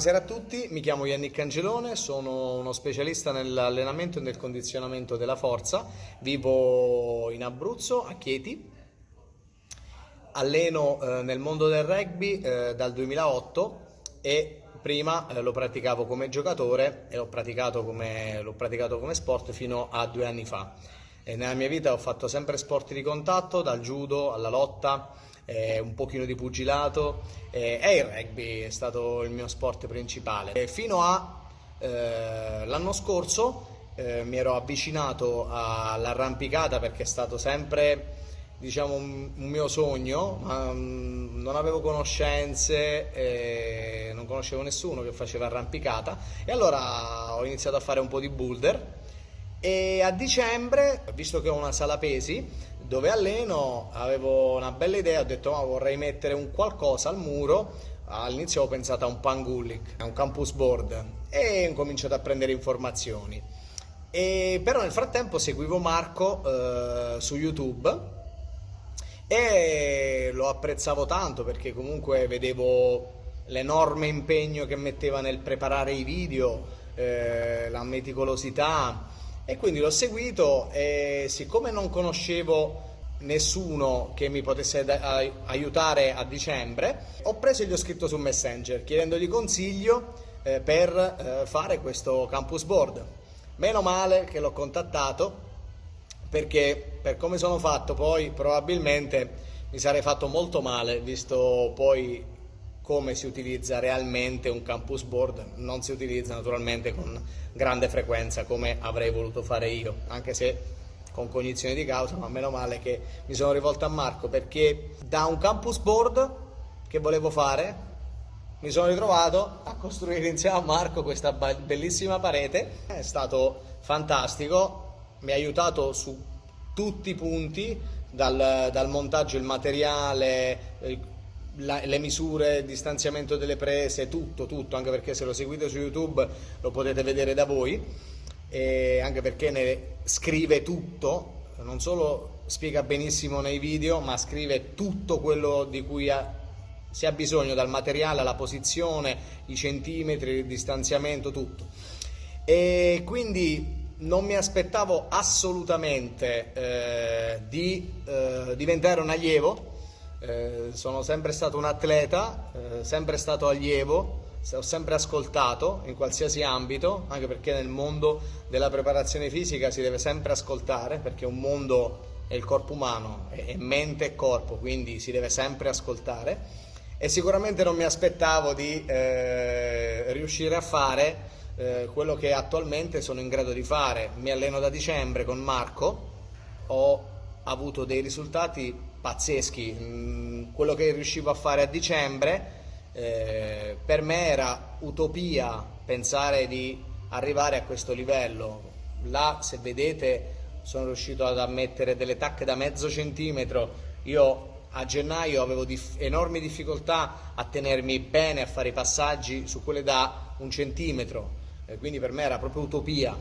Buonasera a tutti, mi chiamo Yannick Angelone, sono uno specialista nell'allenamento e nel condizionamento della forza, vivo in Abruzzo, a Chieti, alleno eh, nel mondo del rugby eh, dal 2008 e prima eh, lo praticavo come giocatore e l'ho praticato praticato come sport fino a due anni fa. E nella mia vita ho fatto sempre sport di contatto, dal judo alla lotta, eh, un pochino di pugilato. Eh, e il rugby è stato il mio sport principale. E fino all'anno eh, scorso eh, mi ero avvicinato all'arrampicata perché è stato sempre diciamo un, mio sogno, ma um, non avevo conoscenze, eh, non conoscevo nessuno che faceva arrampicata. E allora ho iniziato a fare un po' di boulder. E a dicembre, visto che ho una sala pesi dove alleno, avevo una bella idea, ho detto ma vorrei mettere un qualcosa al muro, all'inizio ho pensato a un pangullic, a un campus board e ho cominciato a prendere informazioni. E però nel frattempo seguivo Marco eh, su YouTube e lo apprezzavo tanto perché comunque vedevo l'enorme impegno che metteva nel preparare i video, eh, la meticolosità e quindi l'ho seguito e siccome non conoscevo nessuno che mi potesse aiutare a dicembre, ho preso e gli ho scritto su Messenger chiedendogli consiglio eh, per eh, fare questo campus board. Meno male che l'ho contattato perché per come sono fatto poi probabilmente mi sarei fatto molto male visto poi come si utilizza realmente un campus board non si utilizza naturalmente con grande frequenza come avrei voluto fare io anche se con cognizione di causa ma meno male che mi sono rivolto a Marco perché da un campus board che volevo fare mi sono ritrovato a costruire insieme a Marco questa bellissima parete. È stato fantastico mi ha aiutato su tutti i punti, dal, dal montaggio, il materiale, la, le misure, il distanziamento delle prese, tutto, tutto, anche perché se lo seguite su YouTube lo potete vedere da voi, e anche perché ne scrive tutto, non solo spiega benissimo nei video, ma scrive tutto quello di cui ha, si ha bisogno, dal materiale alla posizione, i centimetri, il distanziamento, tutto. E quindi non mi aspettavo assolutamente eh, di eh, diventare un allievo, eh, sono sempre stato un atleta, eh, sempre stato allievo, ho sempre ascoltato in qualsiasi ambito, anche perché nel mondo della preparazione fisica si deve sempre ascoltare, perché un mondo è il corpo umano, è mente e corpo, quindi si deve sempre ascoltare e sicuramente non mi aspettavo di eh, riuscire a fare eh, quello che attualmente sono in grado di fare. Mi alleno da dicembre con Marco, ho avuto dei risultati pazzeschi. Mm, quello che riuscivo a fare a dicembre eh, per me era utopia pensare di arrivare a questo livello. Là, se vedete, sono riuscito ad mettere delle tacche da mezzo centimetro. Io a gennaio avevo dif enormi difficoltà a tenermi bene, a fare i passaggi su quelle da un centimetro eh, quindi per me era proprio utopia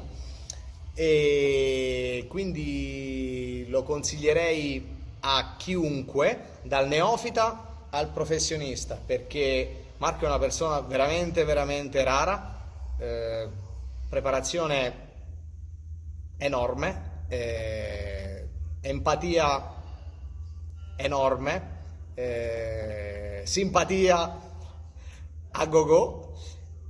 e quindi lo consiglierei a chiunque, dal neofita al professionista, perché Marco è una persona veramente, veramente rara, eh, preparazione enorme, eh, empatia enorme, eh, simpatia a go go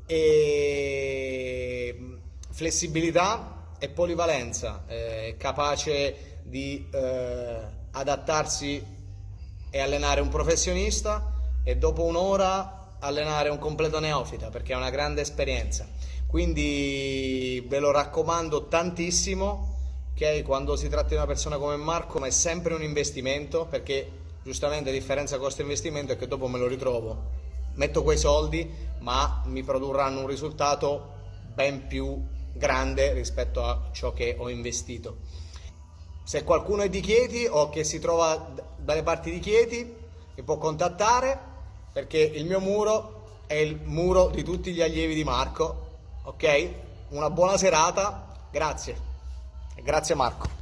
e flessibilità e polivalenza, è capace di eh, adattarsi e allenare un professionista e dopo un'ora allenare un completo neofita perché è una grande esperienza. Quindi ve lo raccomando tantissimo che quando si tratta di una persona come Marco ma è sempre un investimento perché giustamente la differenza costo-investimento è che dopo me lo ritrovo metto quei soldi ma mi produrranno un risultato ben più grande rispetto a ciò che ho investito. Se qualcuno è di Chieti o che si trova dalle parti di Chieti mi può contattare perché il mio muro è il muro di tutti gli allievi di Marco. Ok? Una buona serata, grazie. Grazie Marco.